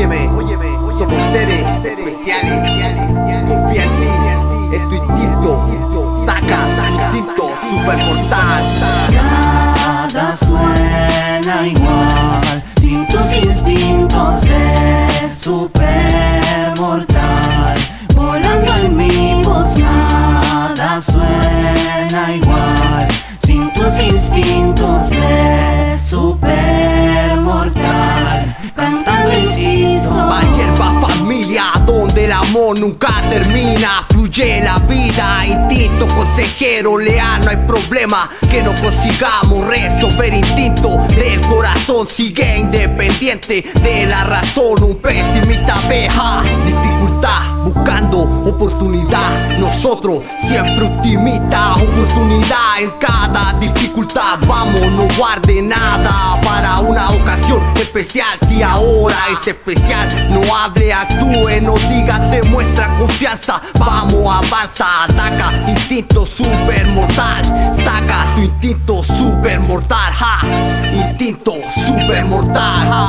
Óyeme, óyeme, somos seres especiales. Confía en ti, es tu instinto. Saca instinto super mortal. Nunca termina. Fluye la vida, instinto consejero leal, no hay problema que no consigamos resolver instinto del corazón. Sigue independiente de la razón, un pesimista abeja. Dificultad, buscando oportunidad. Nosotros siempre optimistas, oportunidad en cada dificultad. Vamos, no guarde nada para una ahora es especial, no hable, actúe, no diga, demuestra confianza. Vamos, avanza, ataca, instinto super mortal. Saca tu instinto super mortal, ja. Instinto super mortal.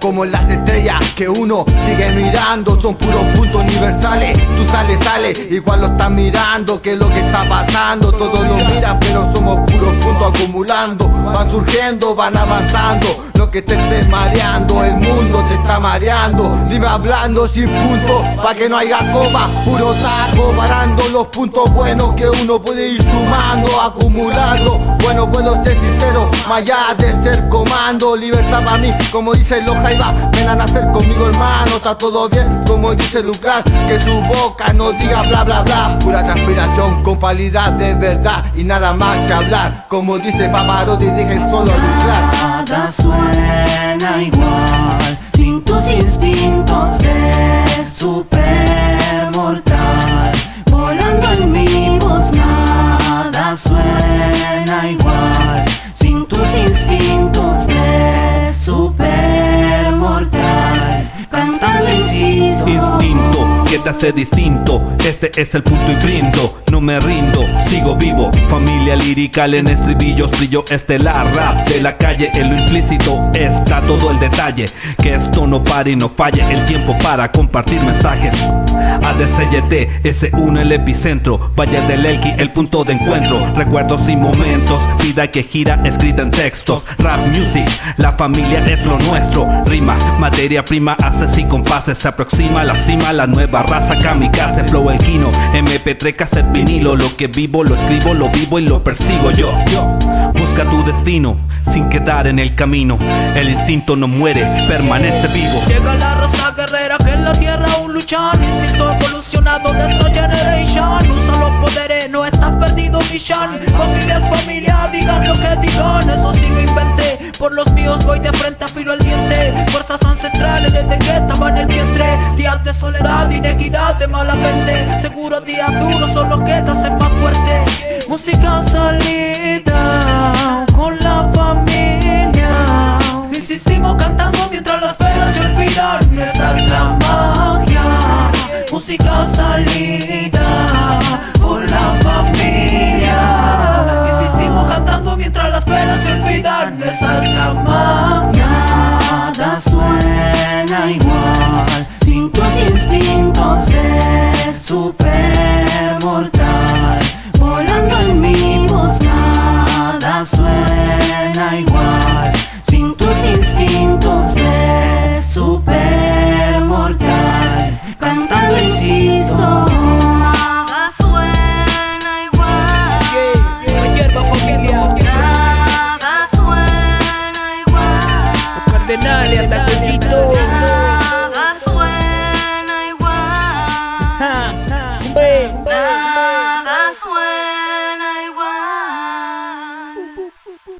Como las estrellas que uno sigue mirando. Son puros puntos universales. Tú sales, sales, igual lo estás mirando. ¿Qué es lo que está pasando? Todos lo miran, pero somos puros puntos acumulando. Van surgiendo, van avanzando. Lo que te estés mareando, el mundo te está mareando. Dime hablando sin punto, pa' que no haya copa. Puro saco, parando los puntos buenos que uno puede ir sumando, acumulando. Bueno, puedo ser sincero, más allá de ser comando. Libertad para mí, como dice los Jaiba. Ven a nacer conmigo, hermano, está todo bien. Como dice Lucas, que su boca no diga bla bla bla. Pura transpiración con palidad de verdad y nada más que hablar. Como dice Pavarotti, dejen solo lucrar. Nada suena igual Hace distinto. Este es el punto y brindo. No me rindo, sigo vivo. Familia lirical en estribillos, brillo estelar. Rap de la calle, en lo implícito está todo el detalle. Que esto no pare y no falle el tiempo para compartir mensajes. ADCYT, S1 el epicentro. Valle del Elqui, el punto de encuentro. Recuerdos y momentos, vida que gira escrita en textos. Rap music, la familia es lo nuestro. Rima, materia prima, haces y compases. Se aproxima la cima, la nueva raza kamikaze. Flow el kino, MP3, cassette, vinilo. Lo que vivo, lo escribo, lo vivo y lo persigo yo. yo. Busca tu destino sin quedar en el camino. El instinto no muere, permanece vivo. Llega la raza guerrera que en la tierra aún luchan Instinto evolucionado de esta generation. Usa los poderes, no estás perdido Mishan Familia es familia, digan lo que digan Eso sí lo inventé, por los míos voy de frente afilo el diente. Fuerzas ancestrales desde que estaba en el vientre. Días de soledad, inequidad, de mala